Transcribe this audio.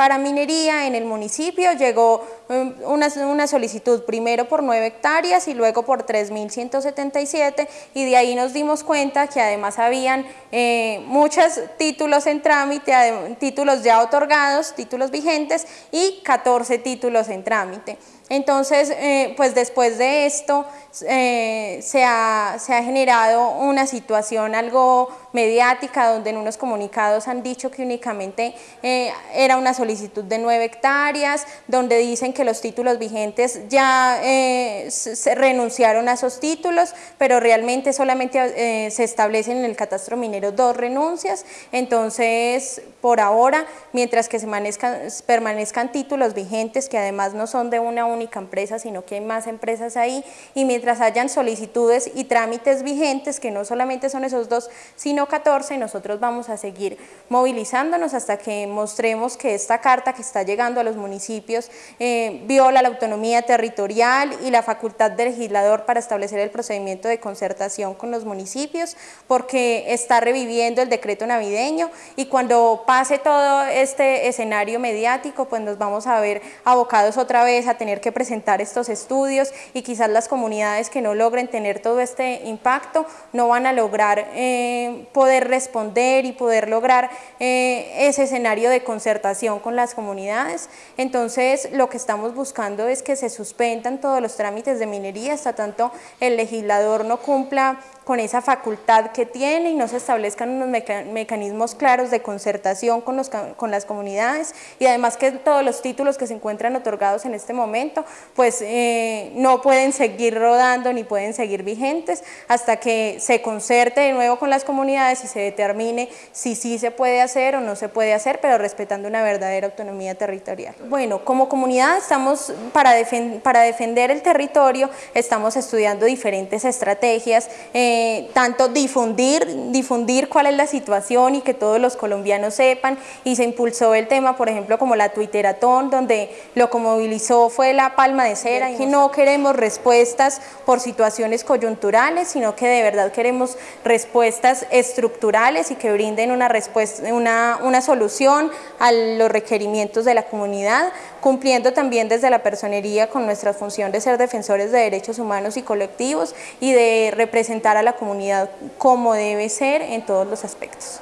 Para minería en el municipio llegó um, una, solicitud primero por 9 hectáreas y luego por 3.177 y de ahí nos dimos cuenta que además habían eh, muchos títulos en trámite, títulos ya otorgados, títulos vigentes y 14 títulos en trámite. Entonces, eh, pues después de esto eh, se, ha, generado una situación algo mediática donde en unos comunicados han dicho que únicamente eh, era una solicitud de nueve hectáreas, donde dicen que los títulos vigentes ya se renunciaron a esos títulos, pero realmente solamente se establecen en el catastro minero dos renuncias, entonces por ahora, mientras que se permanezcan títulos vigentes que además no son de una única empresa, sino que hay más empresas ahí, y mientras hayan solicitudes y trámites vigentes, que no solamente son esos dos, sino 14, nosotros vamos a seguir movilizándonos hasta que mostremos que esta carta que está llegando a los municipios eh, viola la autonomía territorial y la facultad del legislador para establecer el procedimiento de concertación con los municipios, porque está reviviendo el decreto navideño y cuando pase todo este escenario mediático, pues nos vamos a ver abocados otra vez a tener que presentar estos estudios y quizás las comunidades que no logren tener todo este impacto no van a lograr eh, poder responder y poder lograr eh, ese escenario de concertación con las comunidades. Entonces lo que estamos buscando es que se suspendan todos los trámites de minería hasta tanto el legislador no cumpla con esa facultad que tiene y no se establezcan unos mecanismos claros de concertación con, los, con las comunidades y además que todos los títulos que se encuentran otorgados en este momento pues eh, no pueden seguir rodando ni pueden seguir vigentes hasta que se concerte de nuevo con las comunidades y se determine si sí se puede hacer o no se puede hacer, pero respetando una verdadera autonomía territorial. Bueno, como comunidad estamos para, para defender el territorio, estamos estudiando diferentes estrategias, eh, tanto difundir, difundir cuál es la situación y que todos los colombianos sepan. Y se impulsó el tema, por ejemplo, como la Twitteratón, donde lo que movilizó fue la palma de cera y no queremos respuestas por situaciones coyunturales, sino que de verdad queremos respuestas estructurales y que brinden una, respuesta, una, una solución a los requerimientos de la comunidad, cumpliendo también desde la personería con nuestra función de ser defensores de derechos humanos y colectivos y de representar a la comunidad como debe ser en todos los aspectos.